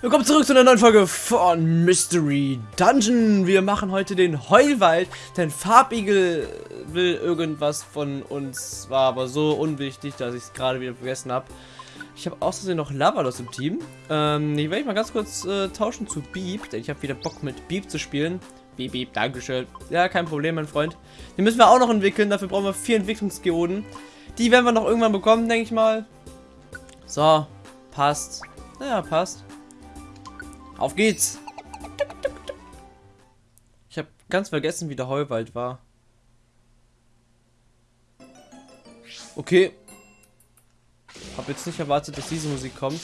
Willkommen zurück zu einer neuen Folge von Mystery Dungeon. Wir machen heute den Heulwald, denn Farbigel will irgendwas von uns, war aber so unwichtig, dass ich es gerade wieder vergessen habe. Ich habe außerdem noch Lavalos im Team. Ähm, ich werde mal ganz kurz äh, tauschen zu Beep, denn ich habe wieder Bock mit Beep zu spielen. Beep, Beep, Dankeschön. Ja, kein Problem, mein Freund. Den müssen wir auch noch entwickeln, dafür brauchen wir vier Entwicklungsgeoden. Die werden wir noch irgendwann bekommen, denke ich mal. So, passt. Naja, passt. Auf geht's! Ich habe ganz vergessen, wie der Heuwald war. Okay. Hab jetzt nicht erwartet, dass diese Musik kommt.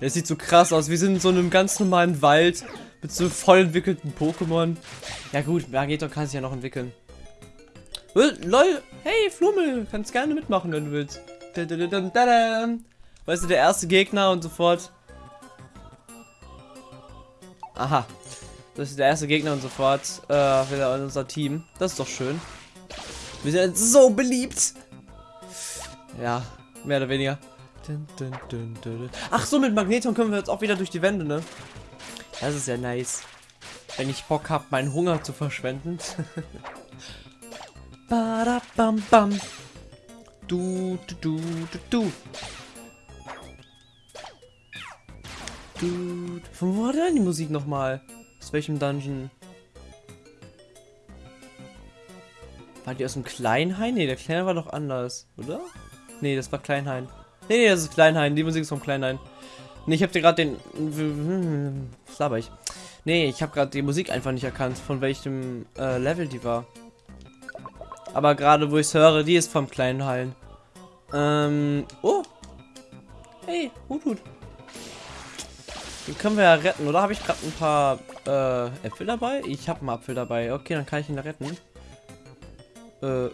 Es sieht so krass aus. Wir sind in so einem ganz normalen Wald mit so voll entwickelten Pokémon. Ja gut, Magneton kann sich ja noch entwickeln. Lol, hey Flummel, kannst gerne mitmachen, wenn du willst. Weißt du, der erste Gegner und sofort. Aha. Das ist der erste Gegner und sofort äh, wieder in unser Team. Das ist doch schön. Wir sind so beliebt. Ja, mehr oder weniger. Ach so, mit Magneton können wir jetzt auch wieder durch die Wände, ne? Das ist ja nice. Wenn ich Bock habe, meinen Hunger zu verschwenden. Bam. Du, du, du, du, du. Du, von wo war denn die Musik nochmal? Aus welchem Dungeon? War die aus dem Kleinhain? Ne, der Kleine war doch anders, oder? Ne, das war Kleinhain. Ne, ne, das ist Kleinhain. Die Musik ist vom Kleinhain. Ne, ich hab dir gerade den... Was laber ich? Ne, ich habe gerade die Musik einfach nicht erkannt, von welchem äh, Level die war. Aber gerade wo ich es höre, die ist vom kleinen Hallen. Ähm, oh. Hey, Hut, Hut. Den können wir ja retten, oder? Habe ich gerade ein paar äh, Äpfel dabei? Ich habe einen Apfel dabei. Okay, dann kann ich ihn retten. Äh.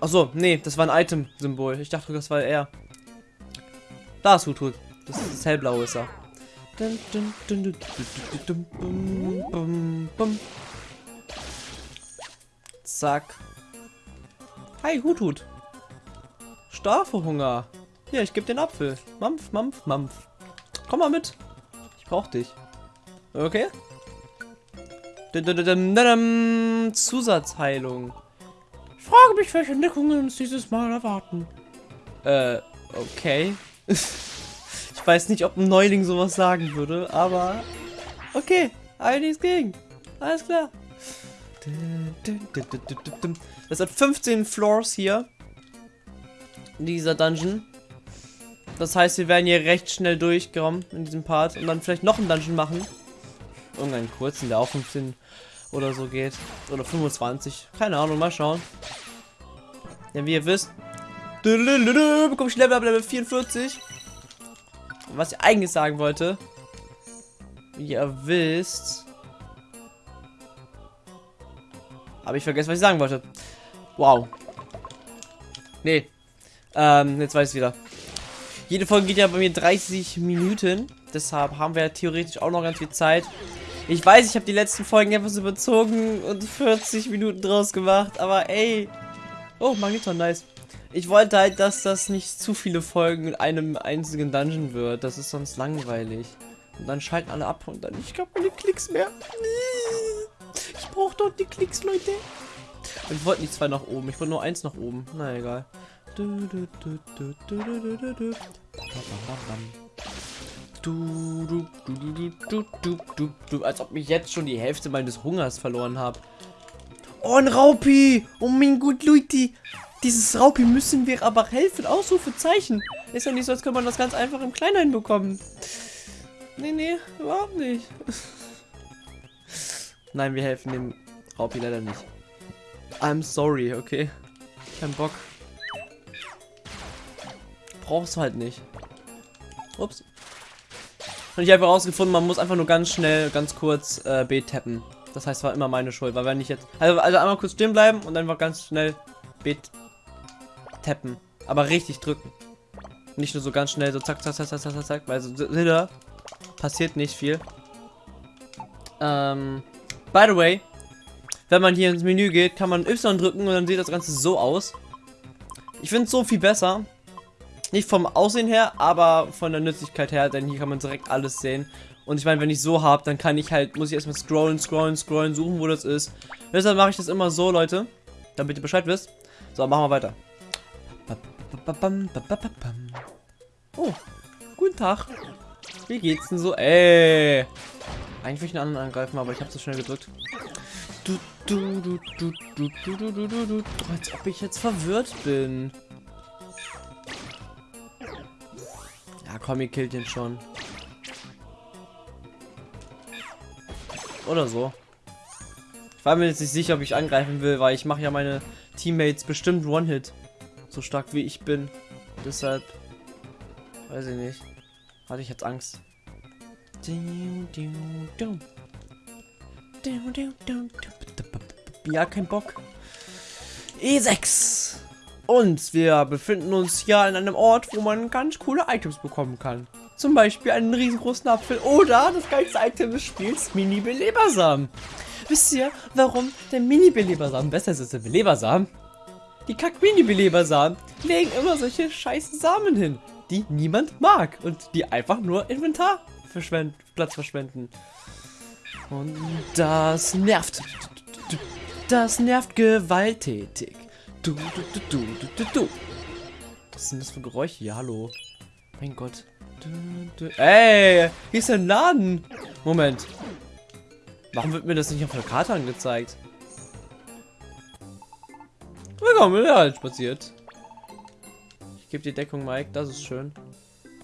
Achso, nee, das war ein Item-Symbol. Ich dachte, das war er. Da ist Hut, Hut. Das ist das hellblaue ist er. Zack. Hi, Hut, Hut. Starfe Hier, ich gebe den Apfel. Mampf, mampf, mampf. Komm mal mit. Ich brauch dich. Okay. Zusatzheilung. Ich frage mich, welche Entdeckungen uns dieses Mal erwarten. Äh, okay. ich weiß nicht, ob ein Neuling sowas sagen würde, aber okay. Einiges gegen. Alles klar. Das hat 15 Floors hier. Dieser Dungeon. Das heißt, wir werden hier recht schnell durchkommen in diesem Part und dann vielleicht noch einen Dungeon machen. Irgendeinen kurzen, der auch 15 oder so geht. Oder 25. Keine Ahnung, mal schauen. Denn wie ihr wisst, bekomme ich Level ab Level 44. Was ich eigentlich sagen wollte, wie ihr wisst, habe ich vergessen, was ich sagen wollte. Wow. Nee. Ähm, jetzt weiß ich wieder. Jede Folge geht ja bei mir 30 Minuten. Deshalb haben wir theoretisch auch noch ganz viel Zeit. Ich weiß, ich habe die letzten Folgen etwas überzogen und 40 Minuten draus gemacht. Aber ey. Oh, Magneton, nice. Ich wollte halt, dass das nicht zu viele Folgen in einem einzigen Dungeon wird. Das ist sonst langweilig. Und dann schalten alle ab und dann ich habe keine Klicks mehr. Ich brauche dort die Klicks, Leute. Ich wollte nicht zwei nach oben. Ich wollte nur eins nach oben. Na egal. Du, du, du, du, du, du, du, du. Du, du, du, du, du, du, du, du, als ob ich jetzt schon die Hälfte meines Hungers verloren habe. Oh, ein Raupi! Oh mein Gott, Leute! Dieses Raupi müssen wir aber helfen. Ausrufezeichen. Ist ja nicht so, als könnte man das ganz einfach im Kleinen bekommen. Nee, nee, überhaupt nicht. Nein, wir helfen dem Raupi leider nicht. I'm sorry, okay? Kein Bock. Brauchst du halt nicht. Ups. Und ich habe herausgefunden, man muss einfach nur ganz schnell, ganz kurz äh, B tappen. Das heißt, war immer meine Schuld, weil wenn ich jetzt... Also, also einmal kurz stehen bleiben und einfach ganz schnell B tappen. Aber richtig drücken. Nicht nur so ganz schnell, so zack, zack, zack, zack, zack, zack, weil so, passiert nicht viel. Ähm, by the way, wenn man hier ins Menü geht, kann man Y drücken und dann sieht das Ganze so aus. Ich finde es so viel besser. Nicht vom Aussehen her, aber von der Nützlichkeit her, denn hier kann man direkt alles sehen. Und ich meine, wenn ich so habe, dann kann ich halt, muss ich erstmal scrollen, scrollen, scrollen, suchen, wo das ist. Deshalb mache ich das immer so, Leute. Damit ihr Bescheid wisst. So, machen wir weiter. Oh, guten Tag. Wie geht's denn so? Ey. Eigentlich will ich einen anderen angreifen, aber ich habe zu schnell gedrückt. Du, du, du, du, du, du, du, du, du, du. Als ob ich jetzt verwirrt bin. Ja, komm, ihr killt den schon. Oder so. Ich war mir jetzt nicht sicher, ob ich angreifen will, weil ich mache ja meine Teammates bestimmt One-Hit. So stark wie ich bin. Deshalb. Weiß ich nicht. Hatte ich jetzt Angst. Ja, kein Bock. E6. Und wir befinden uns ja in einem Ort, wo man ganz coole Items bekommen kann. Zum Beispiel einen riesengroßen Apfel oder das geilste Item des Spiels, Mini-Belebersamen. Wisst ihr, warum der Mini-Belebersamen besser ist als der Belebersamen? Die Kack-Mini-Belebersamen legen immer solche scheiß Samen hin, die niemand mag und die einfach nur Inventar verschwenden, Platz verschwenden. Und das nervt. Das nervt gewalttätig. Du, du, du, du, du, du, Was sind das für Geräusche hier? Hallo. Mein Gott. Du, du. Ey, hier ist ein Laden. Moment. Warum wird mir das nicht auf der Karte angezeigt? Willkommen, ja, halt spaziert. Ich gebe die Deckung, Mike. Das ist schön.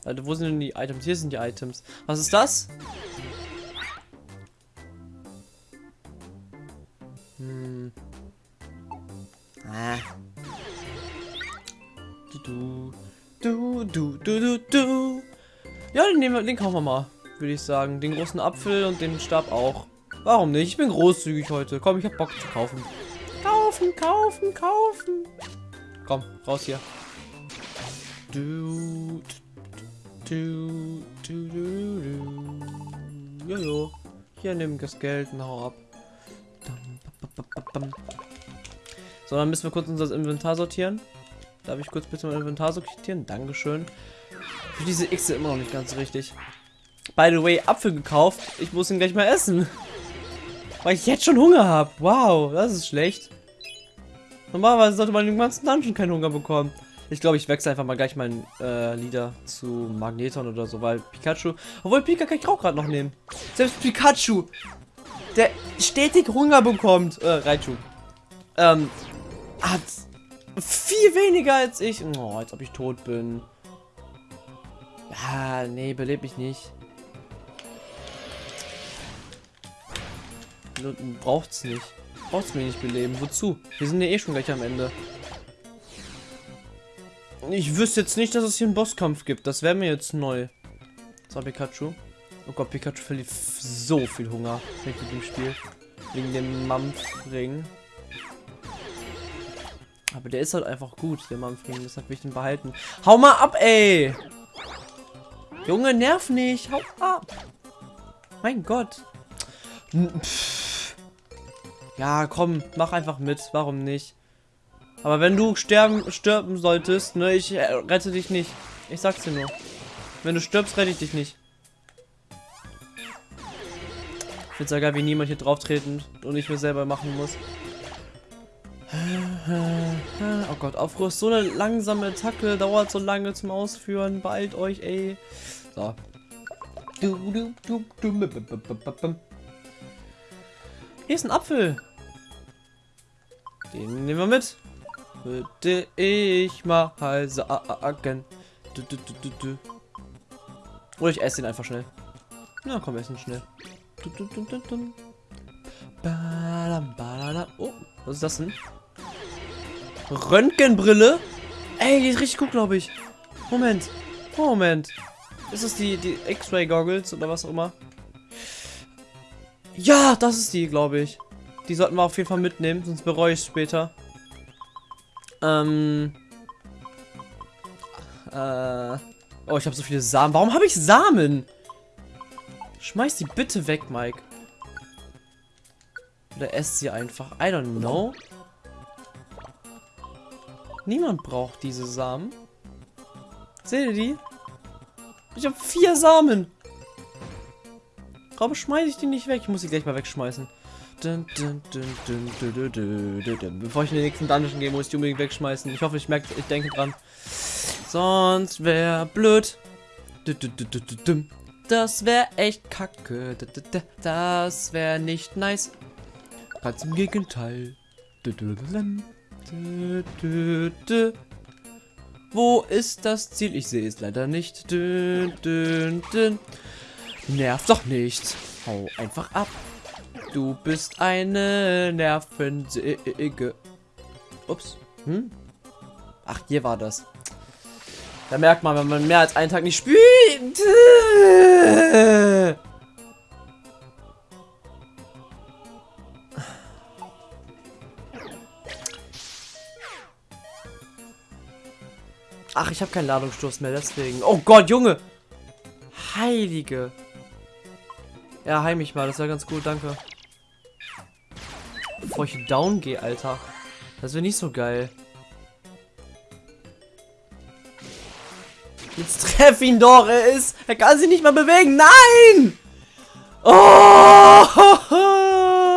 Alter, wo sind denn die Items? Hier sind die Items. Was ist das? Hm. Ah. Du, du, du, du, du, du. Ja, den, nehmen wir, den kaufen wir mal, würde ich sagen. Den großen Apfel und den Stab auch. Warum nicht? Ich bin großzügig heute. Komm, ich hab Bock zu kaufen. Kaufen, kaufen, kaufen. Komm, raus hier. Du, Jojo. Hier nimm das Geld und hau ab. So, dann müssen wir kurz unser Inventar sortieren. Darf ich kurz bitte mein Inventar sortieren? Dankeschön. Für diese X immer noch nicht ganz richtig. By the way, Apfel gekauft. Ich muss ihn gleich mal essen. Weil ich jetzt schon Hunger habe. Wow, das ist schlecht. Normalerweise sollte man im ganzen Dungeon keinen Hunger bekommen. Ich glaube, ich wechsle einfach mal gleich meinen äh, Leader zu Magneton oder so, weil Pikachu... Obwohl, Pika kann ich auch gerade noch nehmen. Selbst Pikachu, der stetig Hunger bekommt, äh, Raichu, ähm, hat viel weniger als ich. Oh, als ob ich tot bin. Ah, nee, belebt mich nicht. Braucht's nicht. Braucht's mir nicht beleben. Wozu? Wir sind ja eh schon gleich am Ende. Ich wüsste jetzt nicht, dass es hier einen Bosskampf gibt. Das wäre mir jetzt neu. So, Pikachu. Oh Gott, Pikachu verliert so viel Hunger mit dem Spiel. Wegen dem Mampfring. Aber der ist halt einfach gut, der Mampfring. Deshalb will ich den behalten. Hau mal ab, ey! Junge, nerv nicht. Hau ab. Mein Gott. Pff. Ja, komm, mach einfach mit. Warum nicht? Aber wenn du sterben, sterben solltest, ne, ich äh, rette dich nicht. Ich sag's dir nur. Wenn du stirbst, rette ich dich nicht. Ich find's ja wie niemand hier drauf treten und ich mir selber machen muss. Oh Gott, Aufruhr ist so eine langsame Attacke, dauert so lange zum Ausführen. Beeilt euch, ey. So. Hier ist ein Apfel. Den nehmen wir mit. Würde ich mal sagen. Du, du, du, du, du. Oder ich esse ihn einfach schnell. Na komm, essen schnell. Du, du, du, du, du. Oh, was ist das denn? Röntgenbrille? Ey, die ist richtig gut, glaube ich. Moment. Moment. Ist das die, die X-Ray-Goggles oder was auch immer? Ja, das ist die, glaube ich. Die sollten wir auf jeden Fall mitnehmen, sonst bereue ich es später. Ähm. Äh. Oh, ich habe so viele Samen. Warum habe ich Samen? Schmeiß die bitte weg, Mike. Oder esst sie einfach. I don't know. Niemand braucht diese Samen. Seht ihr die? Ich habe vier Samen. Warum schmeiße ich die nicht weg? Ich muss sie gleich mal wegschmeißen. Bevor ich in den nächsten Dungeon gehe, muss ich die unbedingt wegschmeißen. Ich hoffe, ich merke, ich denke dran. Sonst wäre blöd. Das wäre echt kacke. Das wäre nicht nice. Ganz im Gegenteil. Wo ist das Ziel? Ich sehe es leider nicht. Nerv doch nicht. Hau einfach ab. Du bist eine Nervensäge. Ups. Hm? Ach, hier war das. Da merkt man, wenn man mehr als einen Tag nicht spielt. Ach, ich habe keinen Ladungsstoß mehr, deswegen. Oh Gott, Junge! Heilige. Ja, heim mich mal, das wäre ganz gut, danke. Bevor ich down gehe, Alter. Das wäre nicht so geil. Jetzt treff ihn doch, er ist... Er kann sich nicht mal bewegen, nein! Oh!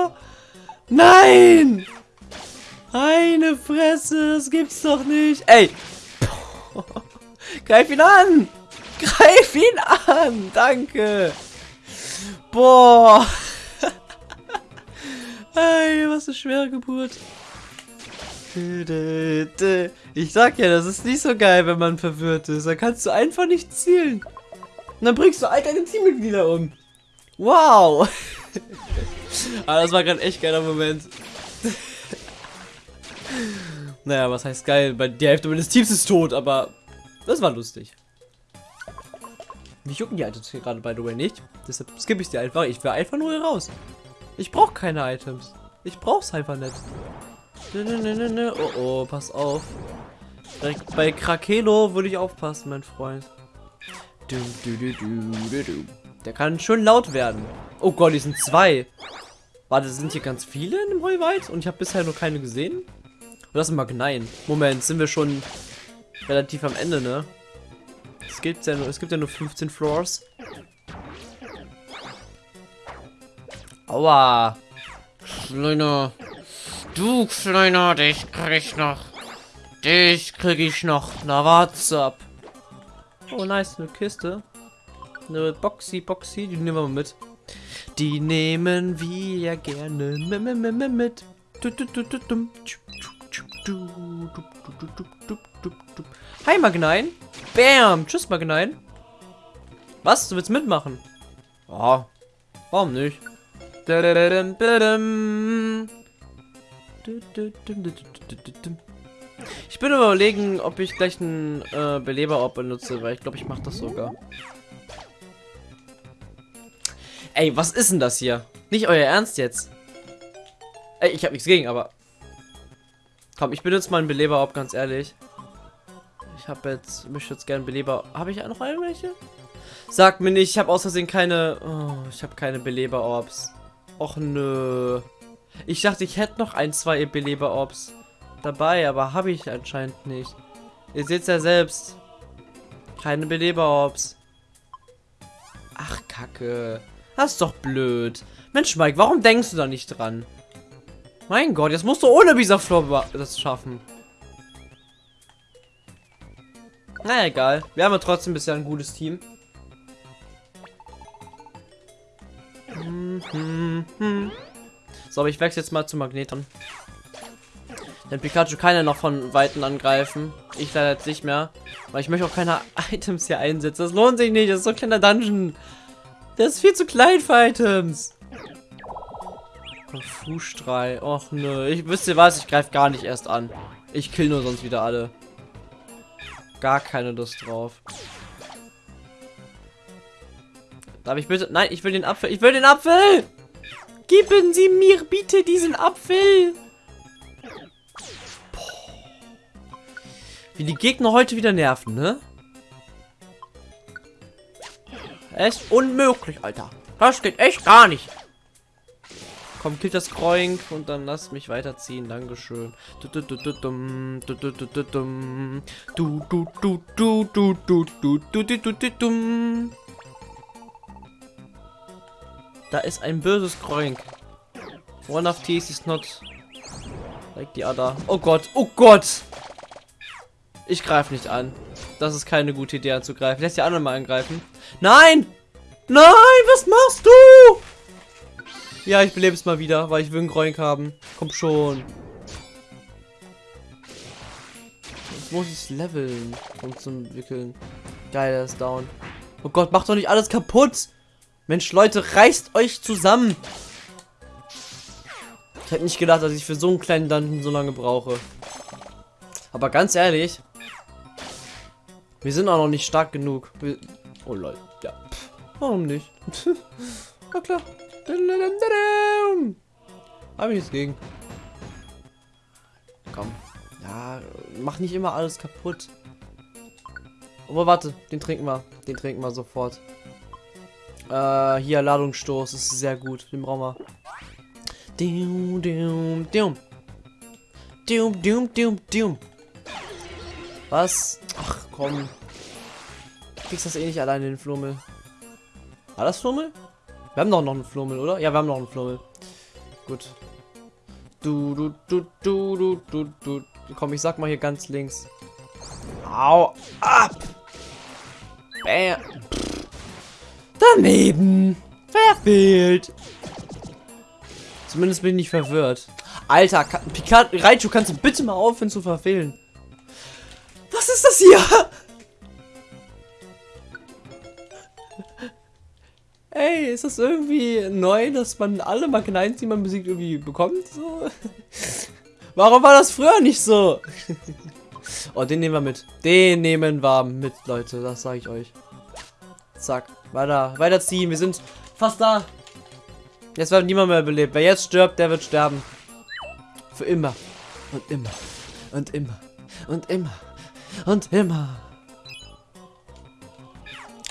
Nein! Eine Fresse, das gibt's doch nicht. Ey! Greif ihn an! Greif ihn an! Danke! Boah! Ey, was eine schwere Geburt. Ich sag ja, das ist nicht so geil, wenn man verwirrt ist. Da kannst du einfach nicht zielen. Und dann bringst du all deine Teammitglieder um. Wow! Aber das war gerade echt geiler Moment. naja, was heißt geil? Die Hälfte meines Teams ist tot, aber das war lustig. Mich jucken die Items gerade, by the way, nicht. Deshalb skippe ich die einfach. Ich will einfach nur hier raus. Ich brauche keine Items. Ich brauch's einfach nicht. Oh oh, pass auf. Direkt bei Krakelo würde ich aufpassen, mein Freund. Der kann schön laut werden. Oh Gott, die sind zwei. Warte, sind hier ganz viele in dem Heuwald? Und ich habe bisher nur keine gesehen? Das sind Magneien. Moment, sind wir schon relativ am Ende, ne? Es gibt ja nur, es gibt ja nur 15 Floors. Aua. Kleiner. Du Kleiner, dich krieg ich noch. Dich krieg ich noch. Na, what's up? Oh, nice, eine Kiste. Eine Boxy, Boxy, die nehmen wir mal mit. Die nehmen wir gerne mit. Hi, Magnein. Bam. Tschüss, Magnein. Was? Du willst mitmachen? Oh. Warum nicht? Ich bin überlegen, ob ich gleich einen äh, Beleber-Orb benutze, weil ich glaube, ich mache das sogar. Ey, was ist denn das hier? Nicht euer Ernst jetzt. Ey, ich habe nichts gegen, aber... Komm, ich benutze mal einen Beleber-Orb, ganz ehrlich. Ich habe jetzt, möchte jetzt gerne Beleber... Habe ich noch irgendwelche? Sag mir nicht, ich habe aus keine... Oh, ich habe keine Beleber-Orbs. Och nö. Ich dachte, ich hätte noch ein, zwei Beleber-Orbs dabei, aber habe ich anscheinend nicht. Ihr seht ja selbst. Keine Beleber-Orbs. Ach, Kacke. Das ist doch blöd. Mensch, Mike, warum denkst du da nicht dran? Mein Gott, jetzt musst du ohne Bisa-Floor das schaffen. Na egal. Wir haben ja trotzdem bisher ein gutes Team. So, aber ich wechsle jetzt mal zu Magneton. Denn Pikachu kann ja noch von Weitem angreifen. Ich leider jetzt nicht mehr. Weil ich möchte auch keine Items hier einsetzen. Das lohnt sich nicht. Das ist so ein kleiner Dungeon. Der ist viel zu klein für Items. Fußstrahl. Och nö. Ich wüsste was, ich greife gar nicht erst an. Ich kill nur sonst wieder alle. Gar keine Lust drauf. Darf ich bitte... Nein, ich will den Apfel. Ich will den Apfel! Geben Sie mir bitte diesen Apfel. Boah. Wie die Gegner heute wieder nerven, ne? Echt unmöglich, Alter. Das geht echt gar nicht. Komm, kill das Kroink und dann lass mich weiterziehen. Dankeschön. Du du du du dum, du du du du dum. Du du du du du du du du du du du dum. Da ist ein böses Kroink. One of these is not like the other. Oh Gott, oh Gott! Ich greife nicht an. Das ist keine gute Idee anzugreifen. Lässt die anderen mal angreifen. Nein! Nein, was machst du? Ja, ich belebe es mal wieder, weil ich will einen Groink haben. Komm schon. Jetzt muss ich es leveln, um zu entwickeln. Geil, er ist down. Oh Gott, macht doch nicht alles kaputt. Mensch, Leute, reißt euch zusammen. Ich hätte nicht gedacht, dass ich für so einen kleinen Dungeon so lange brauche. Aber ganz ehrlich, wir sind auch noch nicht stark genug. Wir oh lol, ja. Pff, warum nicht? Na klar. Hab ich nichts gegen. Komm. Ja, mach nicht immer alles kaputt. Aber warte, den trinken wir. Den trinken wir sofort. Äh, hier Ladungsstoß ist sehr gut. Den brauchen wir. Was? Ach, komm. Du kriegst das eh nicht alleine, den Flummel. War das Flummel? Wir haben doch noch einen Flummel, oder? Ja, wir haben noch einen Flummel. Gut. Du, du, du, du, du, du, du. Komm, ich sag mal hier ganz links. Au, ab! Bam. Daneben. Verfehlt. Zumindest bin ich nicht verwirrt. Alter, Picard, Raichu, kannst du bitte mal aufhören zu verfehlen? Was ist das hier? Ey, ist das irgendwie neu, dass man alle Magnines, die man besiegt, irgendwie bekommt? So? Warum war das früher nicht so? oh, den nehmen wir mit. Den nehmen wir mit, Leute. Das sage ich euch. Zack. Weiter. Weiterziehen. Wir sind fast da. Jetzt wird niemand mehr belebt. Wer jetzt stirbt, der wird sterben. Für immer. Und immer. Und immer. Und immer. Und immer.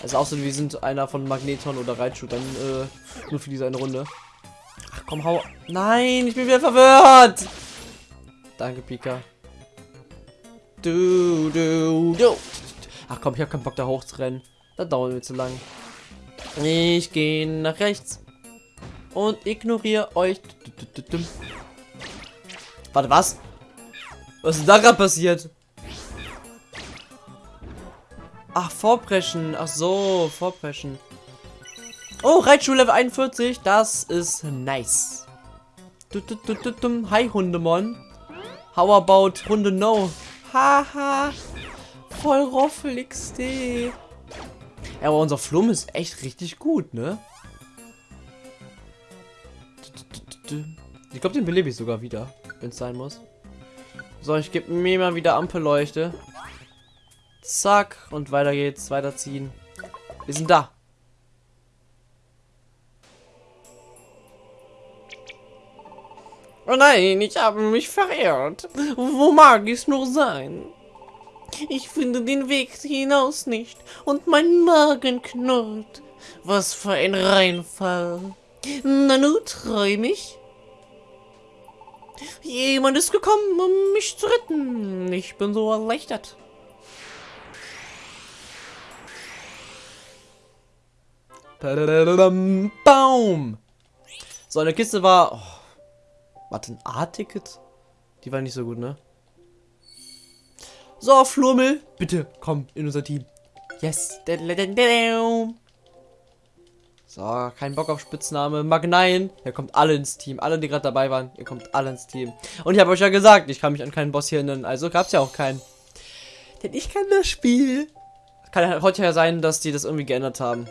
Also außer wir sind einer von Magneton oder Raichu, dann äh, nur für diese eine Runde. Ach komm, hau. Nein, ich bin wieder verwirrt. Danke, Pika. Du, du, du. Ach komm, ich habe keinen Bock da hochzurennen. Das dauert mir zu lang. Ich gehe nach rechts. Und ignoriere euch. Warte, was? Was ist da gerade passiert? Ach, vorpreschen. Ach so, vorpreschen. Oh, Reitschuh Level 41. Das ist nice. Hi, Hundemon. How about Hunde No? Haha. Voll Roffel XD. Ja, aber unser Flum ist echt richtig gut, ne? Ich glaube, den belebe ich sogar wieder, wenn es sein muss. So, ich gebe mir mal wieder Ampelleuchte. Zack. Und weiter geht's. Weiterziehen. Wir sind da. Oh nein, ich habe mich verirrt. Wo mag es nur sein? Ich finde den Weg hinaus nicht und mein Magen knurrt. Was für ein Reinfall. Nanu, träum ich? Jemand ist gekommen, um mich zu retten. Ich bin so erleichtert. Baum. So, eine Kiste war... Oh, warte, ein A-Ticket? Die war nicht so gut, ne? So, Flurmel, bitte komm in unser Team. Yes. So, kein Bock auf Spitzname. Magnein. Ihr kommt alle ins Team. Alle, die gerade dabei waren. Ihr kommt alle ins Team. Und ich habe euch ja gesagt, ich kann mich an keinen Boss hier erinnern. Also gab es ja auch keinen. Denn ich kann das Spiel. Kann heute ja sein, dass die das irgendwie geändert haben.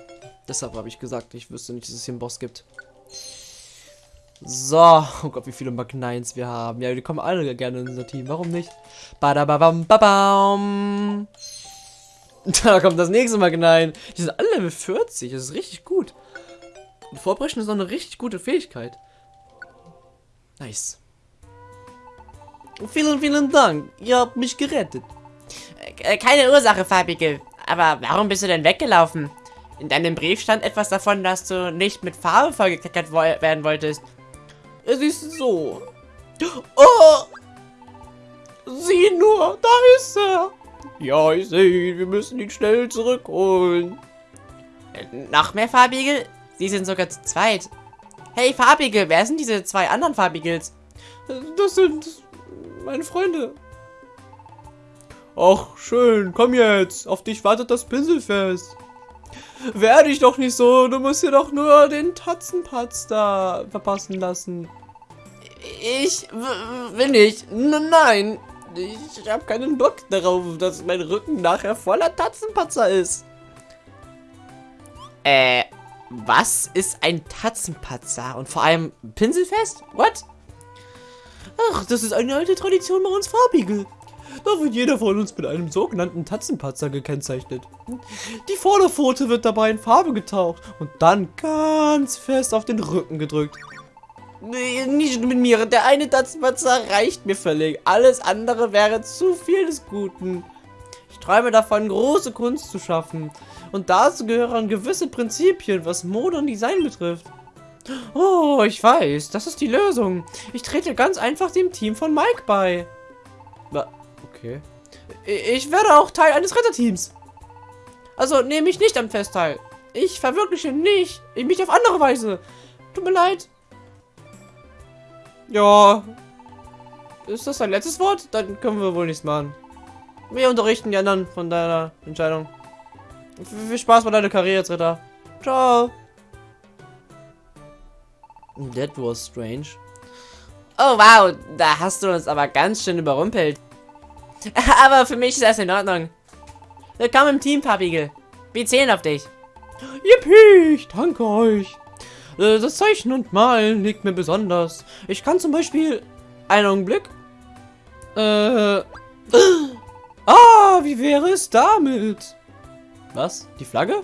Deshalb habe ich gesagt, ich wüsste nicht, dass es hier einen Boss gibt. So, oh Gott, wie viele Magnines wir haben. Ja, die kommen alle gerne in unser Team. Warum nicht? Badababam, babam. Da kommt das nächste Magnine. Die sind alle Level 40. Das ist richtig gut. Vorbrechen ist auch eine richtig gute Fähigkeit. Nice. Vielen, vielen Dank. Ihr habt mich gerettet. Äh, keine Ursache, Farbige. Aber warum bist du denn weggelaufen? In deinem Brief stand etwas davon, dass du nicht mit Farbe vollgekleckert wo werden wolltest. Es ist so. Oh! Sieh nur, da ist er. Ja, ich sehe ihn. Wir müssen ihn schnell zurückholen. Noch mehr Farbigel? Sie sind sogar zu zweit. Hey, Farbigel, wer sind diese zwei anderen Farbigels? Das sind meine Freunde. Ach, schön. Komm jetzt. Auf dich wartet das Pinselfest. Werde ich doch nicht so. Du musst dir doch nur den Tatzenpatz da verpassen lassen. Ich will nicht. N nein. Ich habe keinen Bock darauf, dass mein Rücken nachher voller Tatzenpatzer ist. Äh, was ist ein Tatzenpatzer? Und vor allem Pinselfest? What? Ach, das ist eine alte Tradition bei uns Farbigel. Da wird jeder von uns mit einem sogenannten Tatzenpatzer gekennzeichnet. Die Vorderpfote wird dabei in Farbe getaucht und dann ganz fest auf den Rücken gedrückt. Nee, nicht mit mir. Der eine Tatzenpatzer reicht mir völlig. Alles andere wäre zu viel des Guten. Ich träume davon, große Kunst zu schaffen. Und dazu gehören gewisse Prinzipien, was Mode und Design betrifft. Oh, ich weiß. Das ist die Lösung. Ich trete ganz einfach dem Team von Mike bei. Okay. Ich werde auch Teil eines Retterteams. Also nehme ich nicht am Fest teil. Ich verwirkliche nicht. Mich auf andere Weise. Tut mir leid. Ja. Ist das dein letztes Wort? Dann können wir wohl nichts machen. Wir unterrichten die anderen von deiner Entscheidung. Viel Spaß bei deiner Karriere als Ritter. Ciao. That was strange. Oh wow, da hast du uns aber ganz schön überrumpelt. Aber für mich ist das in Ordnung. Willkommen im Team, Papigel. Wir zählen auf dich. Yippie, ich danke euch. Äh, das Zeichen und Malen liegt mir besonders. Ich kann zum Beispiel... Einen Augenblick. Äh... Ah, wie wäre es damit? Was? Die Flagge?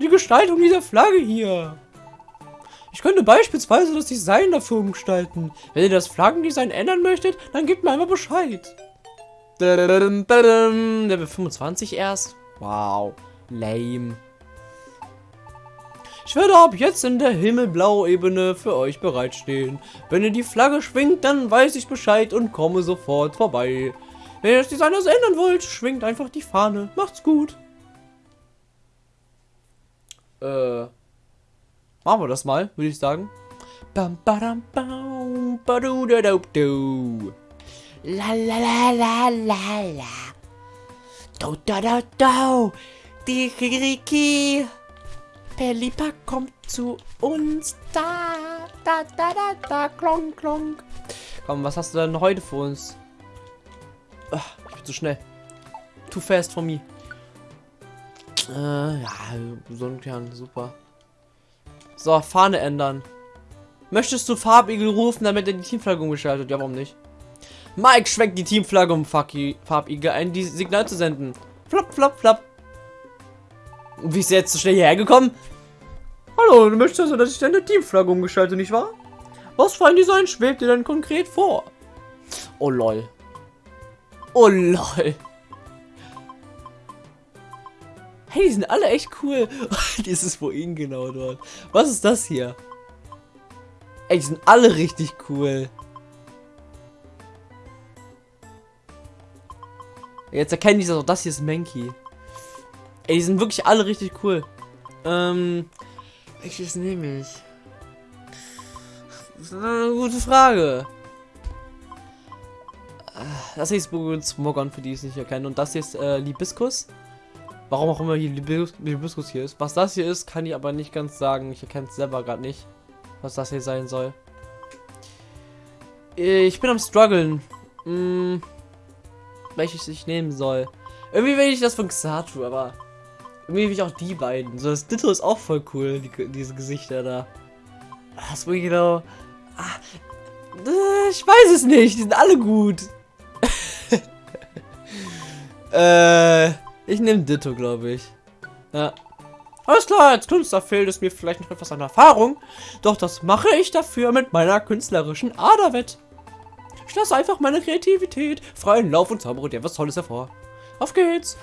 Die Gestaltung dieser Flagge hier. Ich könnte beispielsweise das Design dafür umgestalten. Wenn ihr das Flaggendesign ändern möchtet, dann gebt mir einmal Bescheid. Level 25 erst? Wow, lame. Ich werde ab jetzt in der Himmelblau-Ebene für euch bereitstehen. Wenn ihr die Flagge schwingt, dann weiß ich Bescheid und komme sofort vorbei. Wenn ihr das Design also ändern wollt, schwingt einfach die Fahne. Macht's gut. Äh, machen wir das mal, würde ich sagen. Bam, badam, bam, badu, da, da, du. La la la la la la. Do da da do. Die Kiriki. Pelipa kommt zu uns. Da da da da da. Klonk klonk. Komm, was hast du denn heute für uns? Ach, ich bin zu schnell. Too fast for me. Äh, ja, Sonnenkern, super. So, Fahne ändern. Möchtest du Farbigel rufen, damit er die Teamflagge umgeschaltet? Ja, warum nicht? Mike schwenkt die Teamflagge, um Farbigel ein Signal zu senden. Flop, flop, flop. Wie ist er jetzt so schnell hierher gekommen? Hallo, du möchtest also, dass ich deine Teamflagge umgeschalte, nicht wahr? Was für ein Design schwebt dir denn konkret vor? Oh lol. Oh lol. Hey, die sind alle echt cool. Dieses wohin genau dort. Was ist das hier? Ey, die sind alle richtig cool. Jetzt erkennen die so, das hier ist Menki. Ey, die sind wirklich alle richtig cool. Ähm, welches nehme ich? Das ist eine gute Frage. Das hier ist Smogon, für die es nicht erkenne. Und das hier ist äh, Libiskus. Warum auch immer hier Libis Libiskus hier ist. Was das hier ist, kann ich aber nicht ganz sagen. Ich erkenne es selber gerade nicht, was das hier sein soll. Ich bin am struggeln. Hm, welches ich nehmen soll. Irgendwie will ich das von Xatu, aber irgendwie will ich auch die beiden. So, das Ditto ist auch voll cool, die, diese Gesichter da. Was will ich genau? Ah, äh, ich weiß es nicht, die sind alle gut. äh, ich nehme Ditto, glaube ich. Ja. Alles klar, als Künstler fehlt es mir vielleicht noch etwas an Erfahrung, doch das mache ich dafür mit meiner künstlerischen Ader wett. Ich lasse einfach meine Kreativität freien Lauf und zaubere dir was Tolles hervor. Auf geht's.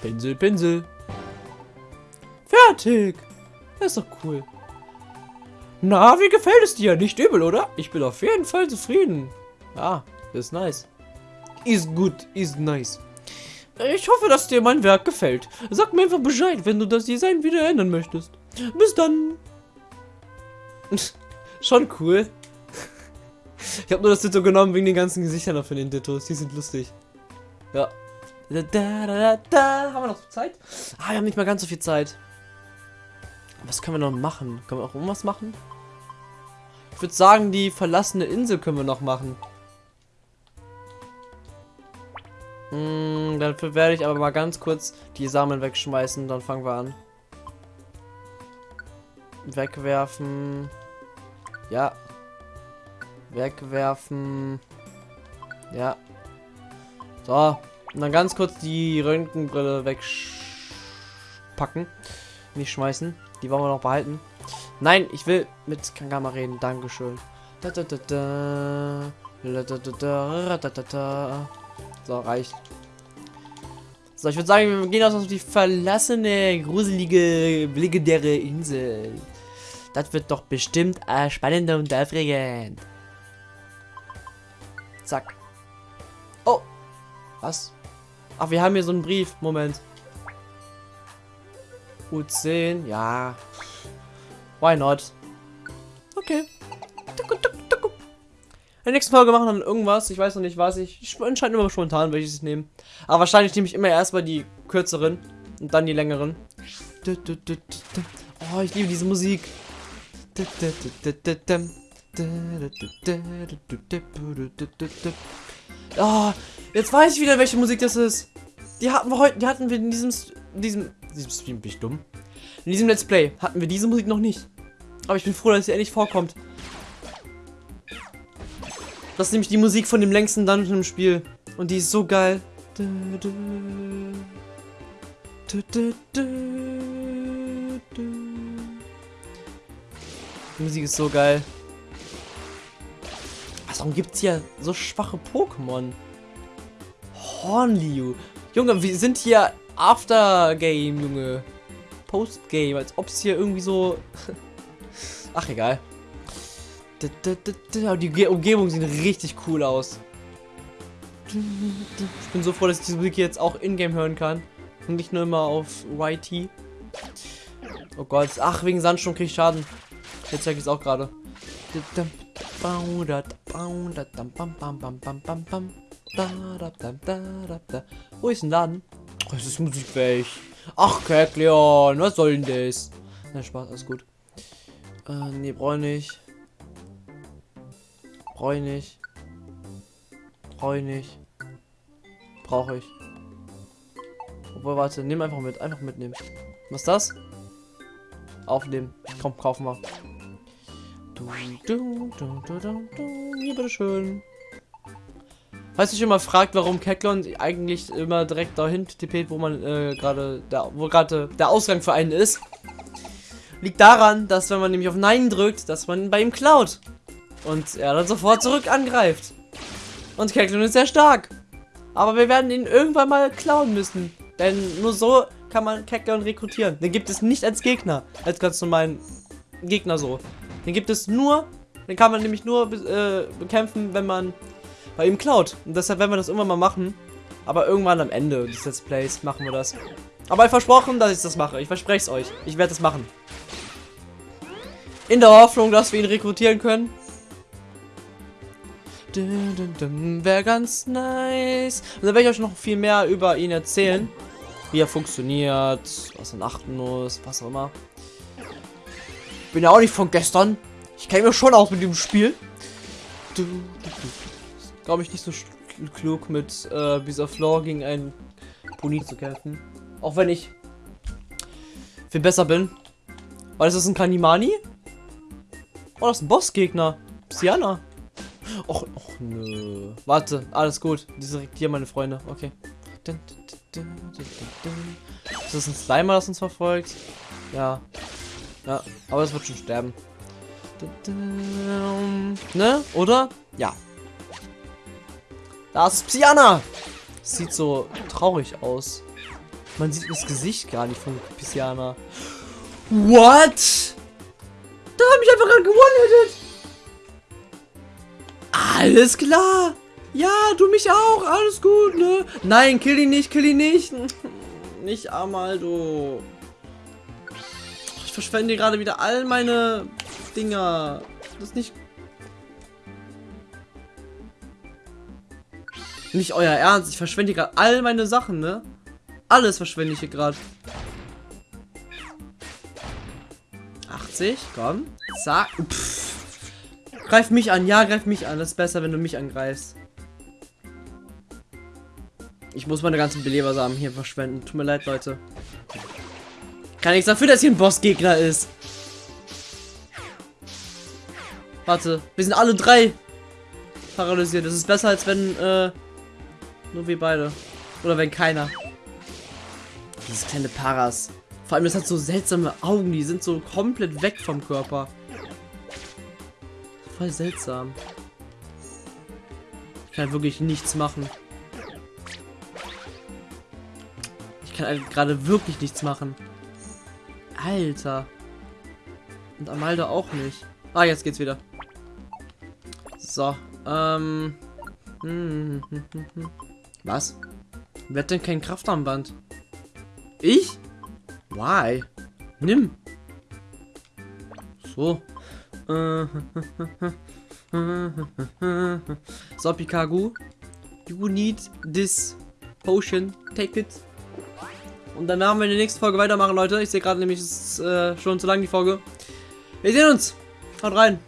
Pinsel, Pinsel. Fertig. Das ist doch cool. Na, wie gefällt es dir? Nicht übel, oder? Ich bin auf jeden Fall zufrieden. Ja, ist nice. Ist gut, ist nice. Ich hoffe, dass dir mein Werk gefällt. Sag mir einfach Bescheid, wenn du das Design wieder ändern möchtest. Bis dann. Schon cool. Ich habe nur das Ditto genommen wegen den ganzen Gesichtern von den Dittos. Die sind lustig. Ja. Da, da, da, da. Haben wir noch Zeit? Ah, wir haben nicht mal ganz so viel Zeit. Was können wir noch machen? Können wir auch irgendwas machen? Ich würde sagen, die verlassene Insel können wir noch machen. Hm, dafür werde ich aber mal ganz kurz die Samen wegschmeißen. Dann fangen wir an. Wegwerfen. Ja. Wegwerfen. Ja. So. Und dann ganz kurz die Röntgenbrille wegpacken. Nicht schmeißen. Die wollen wir noch behalten. Nein, ich will mit Kangama reden. Dankeschön. Da, da, da, da. So, reicht. So, ich würde sagen, wir gehen auf die verlassene, gruselige, legendäre Insel. Das wird doch bestimmt äh, spannend und aufregend. Zack. Oh. Was? Ach, wir haben hier so einen Brief. Moment. U10. Ja. Why not? Okay. In der nächsten Folge machen wir dann irgendwas. Ich weiß noch nicht was. Ich entscheide immer spontan, welches ich nehme. Aber wahrscheinlich nehme ich immer erstmal die kürzeren und dann die längeren. Oh, ich liebe diese Musik. Oh, jetzt weiß ich wieder, welche Musik das ist. Die hatten wir heute, die hatten wir in diesem, diesem, diesem Stream, bin ich dumm? In diesem Let's Play hatten wir diese Musik noch nicht. Aber ich bin froh, dass sie endlich vorkommt. Das ist nämlich die Musik von dem längsten Dungeon im Spiel. Und die ist so geil. Die Musik ist so geil. Warum gibt es hier so schwache Pokémon? Hornliu. Junge, wir sind hier Aftergame, Junge. Postgame, als ob es hier irgendwie so... Ach, egal. Die Umgebung sieht richtig cool aus. Ich bin so froh, dass ich diese Musik jetzt auch in-game hören kann. Und nicht nur immer auf YT. Oh Gott. Ach, wegen Sandsturm kriege ich Schaden. Jetzt zeige ich es auch gerade. Wo ist Laden? Oh, es ist Musik weg. Ach, Kekleon, was soll denn das? Na, Spaß, alles gut. Äh, nee, brauche ich nicht. Brauche ich nicht. Brauche ich nicht. Brauche ich. Obwohl, warte, nimm einfach mit. Einfach mitnehmen. Was ist das? Aufnehmen. Komm, kaufen wir. Hier, bitteschön. Falls sich immer fragt, warum Keklon eigentlich immer direkt dahin tippt, wo man äh, gerade, wo gerade der Ausgang für einen ist, liegt daran, dass wenn man nämlich auf Nein drückt, dass man bei ihm klaut. Und er dann sofort zurück angreift. Und Keklon ist sehr stark. Aber wir werden ihn irgendwann mal klauen müssen. Denn nur so kann man Keklon rekrutieren. Den gibt es nicht als Gegner. Als ganz normalen Gegner so. Den gibt es nur, den kann man nämlich nur äh, bekämpfen, wenn man bei ihm klaut. Und deshalb werden wir das irgendwann mal machen. Aber irgendwann am Ende des Let's Plays machen wir das. Aber ich versprochen, dass ich das mache. Ich verspreche es euch. Ich werde das machen. In der Hoffnung, dass wir ihn rekrutieren können. Wäre ganz nice. Und dann werde ich euch noch viel mehr über ihn erzählen. Wie er funktioniert, was man achten muss, was auch immer. Bin ja auch nicht von gestern. Ich kenne mich schon aus mit dem Spiel. Glaube ich nicht so klug mit äh, dieser Floor gegen einen Pony zu kämpfen. Auch wenn ich viel besser bin. Weil ist das ein Kanimani? Oh, das ist ein Bossgegner. Psyana. Och, och, nö. Warte, alles gut. Diese hier, meine Freunde. Okay. Ist das ein Slimer, das uns verfolgt? Ja. Ja, aber es wird schon sterben. Ne? Oder? Ja. Da ist Psyana! Sieht so traurig aus. Man sieht das Gesicht gar nicht von Psyana. What? Da mich einfach gerade gewonnen Alles klar. Ja, du mich auch. Alles gut, ne? Nein, kill ihn nicht, kill ihn nicht. Nicht Amaldo. Ich verschwende gerade wieder all meine Dinger. Das ist nicht... Nicht euer Ernst. Ich verschwende gerade all meine Sachen, ne? Alles verschwende ich hier gerade. 80, komm. Zack. Pff. Greif mich an. Ja, greif mich an. Das ist besser, wenn du mich angreifst. Ich muss meine ganzen Belebersamen hier verschwenden. Tut mir leid, Leute. Kann nichts dafür, dass hier ein Bossgegner ist. Warte, wir sind alle drei paralysiert. Das ist besser, als wenn äh, nur wir beide. Oder wenn keiner. Dieses kleine Paras. Vor allem, es hat so seltsame Augen. Die sind so komplett weg vom Körper. Voll seltsam. Ich kann wirklich nichts machen. Ich kann halt gerade wirklich nichts machen. Alter. Und Amalda auch nicht. Ah, jetzt geht's wieder. So, ähm. Was? Wer hat denn kein Kraftarmband? Ich? Why? Nimm. So. so, Pikagu. You need this potion. Take it. Und dann werden wir in der nächsten Folge weitermachen, Leute. Ich sehe gerade nämlich, es ist äh, schon zu lang die Folge. Wir sehen uns. Haut rein.